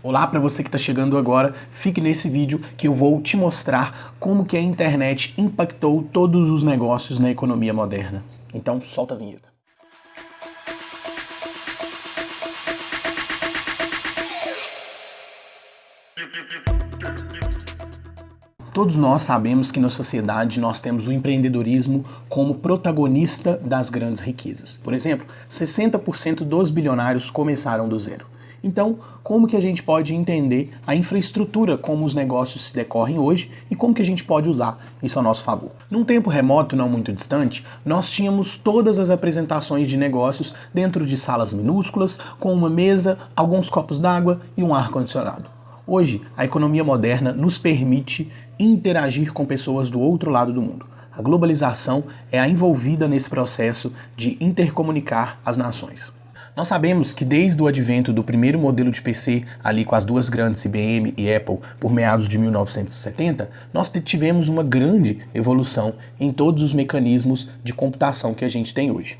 Olá para você que está chegando agora, fique nesse vídeo que eu vou te mostrar como que a internet impactou todos os negócios na economia moderna. Então solta a vinheta. Todos nós sabemos que na sociedade nós temos o empreendedorismo como protagonista das grandes riquezas. Por exemplo, 60% dos bilionários começaram do zero. Então, como que a gente pode entender a infraestrutura, como os negócios se decorrem hoje e como que a gente pode usar isso a nosso favor? Num tempo remoto, não muito distante, nós tínhamos todas as apresentações de negócios dentro de salas minúsculas, com uma mesa, alguns copos d'água e um ar-condicionado. Hoje, a economia moderna nos permite interagir com pessoas do outro lado do mundo. A globalização é a envolvida nesse processo de intercomunicar as nações. Nós sabemos que desde o advento do primeiro modelo de PC, ali com as duas grandes IBM e Apple, por meados de 1970, nós tivemos uma grande evolução em todos os mecanismos de computação que a gente tem hoje.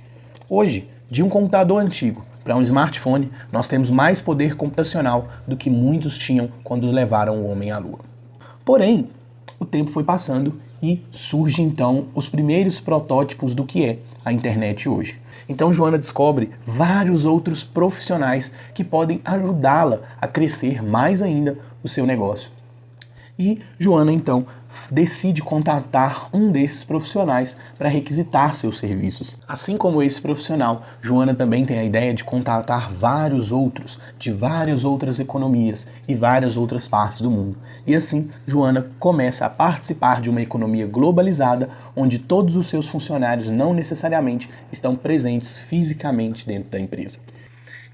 Hoje, de um computador antigo para um smartphone, nós temos mais poder computacional do que muitos tinham quando levaram o homem à lua. Porém, o tempo foi passando e surge então os primeiros protótipos do que é a internet hoje. Então Joana descobre vários outros profissionais que podem ajudá-la a crescer mais ainda o seu negócio. E Joana então decide contatar um desses profissionais para requisitar seus serviços. Assim como esse profissional, Joana também tem a ideia de contatar vários outros, de várias outras economias e várias outras partes do mundo. E assim, Joana começa a participar de uma economia globalizada, onde todos os seus funcionários não necessariamente estão presentes fisicamente dentro da empresa.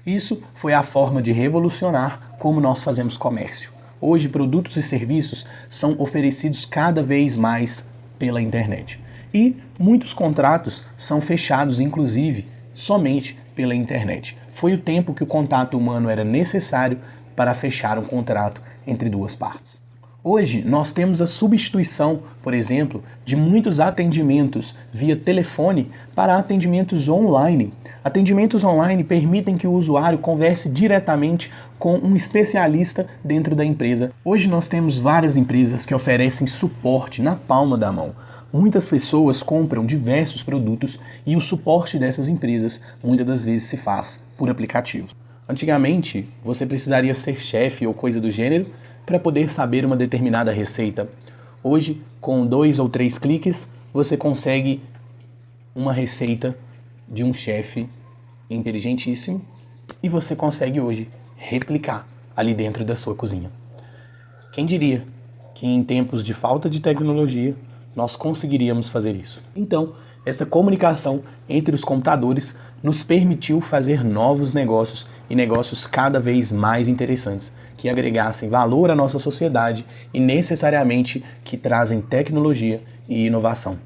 Isso foi a forma de revolucionar como nós fazemos comércio. Hoje, produtos e serviços são oferecidos cada vez mais pela internet. E muitos contratos são fechados, inclusive, somente pela internet. Foi o tempo que o contato humano era necessário para fechar um contrato entre duas partes. Hoje, nós temos a substituição, por exemplo, de muitos atendimentos via telefone para atendimentos online. Atendimentos online permitem que o usuário converse diretamente com um especialista dentro da empresa. Hoje nós temos várias empresas que oferecem suporte na palma da mão. Muitas pessoas compram diversos produtos e o suporte dessas empresas muitas das vezes se faz por aplicativo. Antigamente, você precisaria ser chefe ou coisa do gênero para poder saber uma determinada receita. Hoje, com dois ou três cliques, você consegue uma receita de um chefe inteligentíssimo e você consegue hoje replicar ali dentro da sua cozinha. Quem diria que em tempos de falta de tecnologia nós conseguiríamos fazer isso? Então, essa comunicação entre os computadores nos permitiu fazer novos negócios e negócios cada vez mais interessantes, que agregassem valor à nossa sociedade e necessariamente que trazem tecnologia e inovação.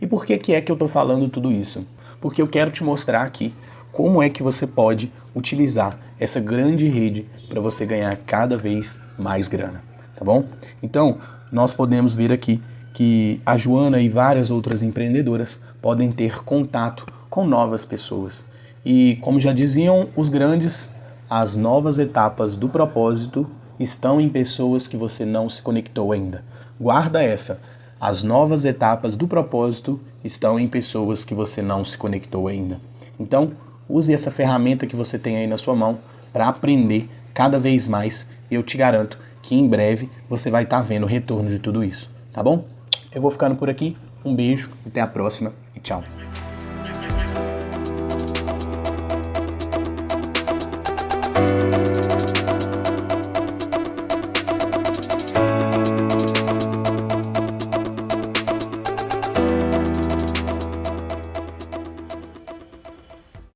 E por que, que é que eu estou falando tudo isso? Porque eu quero te mostrar aqui como é que você pode utilizar essa grande rede para você ganhar cada vez mais grana, tá bom? Então, nós podemos ver aqui que a Joana e várias outras empreendedoras podem ter contato com novas pessoas. E como já diziam os grandes, as novas etapas do propósito estão em pessoas que você não se conectou ainda. Guarda essa. As novas etapas do propósito estão em pessoas que você não se conectou ainda. Então, use essa ferramenta que você tem aí na sua mão para aprender cada vez mais. E eu te garanto que em breve você vai estar tá vendo o retorno de tudo isso. Tá bom? Eu vou ficando por aqui. Um beijo, até a próxima e tchau.